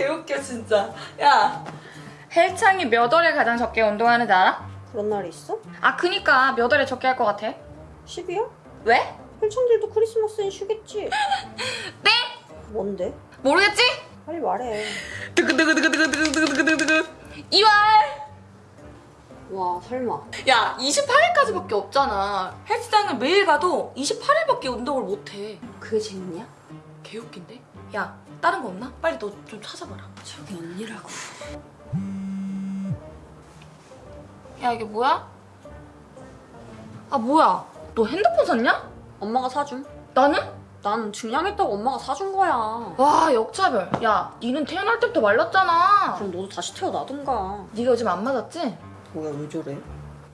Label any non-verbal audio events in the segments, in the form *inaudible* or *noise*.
개웃겨 진짜. 야 헬창이 몇 월에 가장 적게 운동하는지 알아? 그런 날이 있어? 아 그니까 몇 월에 적게 할 것 같아? 10이야? 왜? 헬창들도 크리스마스엔 쉬겠지? *laughs* 네? 뭔데? 모르겠지? 빨리 말해. 두구두구두구두구두구두구두구 2월! 와 설마. 야 28일까지밖에 없잖아. 헬스장을 매일 가도 28일밖에 운동을 못해. 그게 재밌냐? 개웃긴데? 야 다른 거 없나? 빨리 너 좀 찾아봐라. 저기 언니라고. 야 이게 뭐야? 아 뭐야? 너 핸드폰 샀냐? 엄마가 사줌. 나는? 난 중량했다고 엄마가 사준 거야. 와 역차별. 야 니는 태어날 때부터 말랐잖아. 그럼 너도 다시 태어나든가. 네가 요즘 안 맞았지? 뭐야 왜 저래?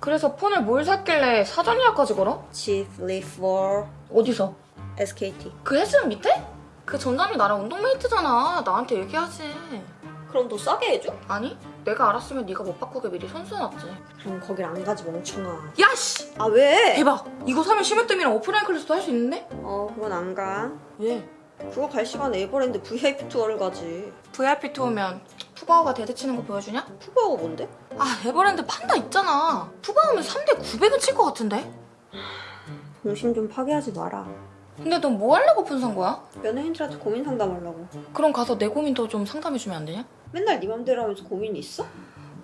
그래서 폰을 뭘 샀길래 사전 예약까지 걸어? Chief Leaf for 어디서? SKT. 그 헬스장 밑에? 그 점장이 나랑 운동메이트잖아. 나한테 얘기하지. 그럼 더 싸게 해줘? 아니 내가 알았으면 네가 못 바꾸게 미리 선수쳐놨지. 그럼 거길 안 가지 멍청아. 야 씨! 아 왜? 대박! 이거 사면 심으뜸이랑 오프라인 클래스도 할 수 있는데? 어 그건 안 가. 왜? 그거 갈 시간에 에버랜드 VIP 투어를 가지. VIP 투어면 푸바오가 3대 치는 거 보여주냐? 푸바오가 뭔데? 아 에버랜드 판다 있잖아. 푸바오면 3대 900은 칠 것 같은데? 동심 좀 파괴하지 마라. 근데 넌 뭐 하려고 폰산 거야? 연예인들한테 고민 상담하려고. 그럼 가서 내 고민도 좀 상담해주면 안 되냐? 맨날 네 맘대로 하면서 고민 있어?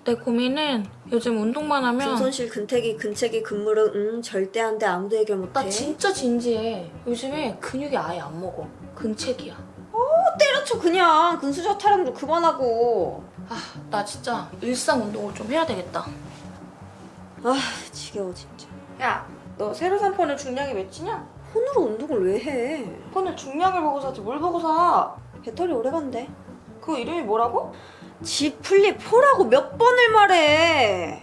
내 고민은 요즘 운동만 하면 금손실, 근태기, 근체기, 근무릉 응 절대 안돼 아무도 해결 못해. 나 진짜 진지해. 요즘에 근육이 아예 안 먹어. 근책이야. 때려쳐 그냥 근수저 타령 좀 그만하고. 아, 나 진짜 일상 운동을 좀 해야 되겠다. 아 지겨워 진짜. 야, 너 새로 산 폰의 중량이 몇이냐? 폰으로 운동을 왜 해? 폰을 중량을 보고 사지 뭘 보고 사? 배터리 오래 간대. 그 이름이 뭐라고? Z Flip 4라고 몇 번을 말해.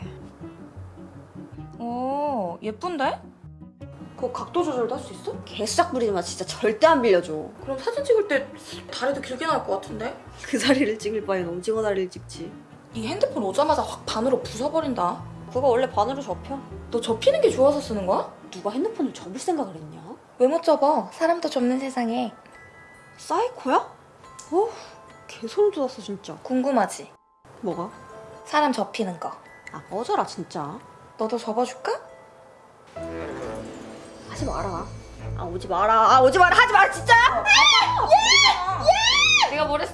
오, 예쁜데? 그거 각도 조절도 할 수 있어? 개수작 부리지 마 진짜 절대 안 빌려줘. 그럼 사진 찍을 때 다리도 길게 나올 것 같은데? 그 다리를 찍을 바엔 오징어 다리를 찍지. 이 핸드폰 오자마자 확 반으로 부숴버린다. 그거 원래 반으로 접혀. 너 접히는 게 좋아서 쓰는 거야? 누가 핸드폰을 접을 생각을 했냐? 왜 못 접어? 사람도 접는 세상에. 사이코야? 어우 개소름 돋았어 진짜. 궁금하지? 뭐가? 사람 접히는 거. 아 꺼져라 진짜. 너도 접어줄까? 하지 마라. 아 오지 마라. 아 오지 마라. 하지 마라 진짜. 내가 뭘 했어?